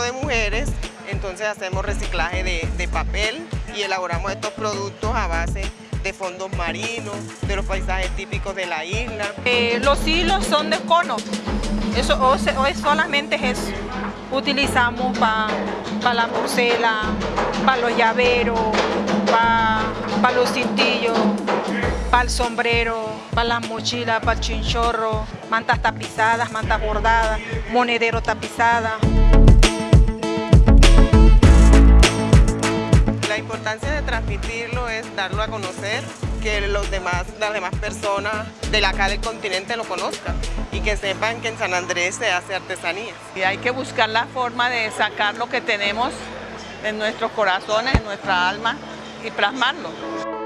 de mujeres, entonces hacemos reciclaje de, papel y elaboramos estos productos a base de fondos marinos, de los paisajes típicos de la isla. Eh, los hilos son de cono, eso o se, es solamente eso. Utilizamos para pa la porcela, para los llaveros, para pa los cintillos, para el sombrero, para las mochilas, para el chinchorro, mantas tapizadas, mantas bordadas, monedero tapizadas. Importancia de transmitirlo es darlo a conocer, que los demás, las demás personas de acá del continente lo conozcan y que sepan que en San Andrés se hace artesanía. Y hay que buscar la forma de sacar lo que tenemos en nuestros corazones, en nuestra alma y plasmarlo.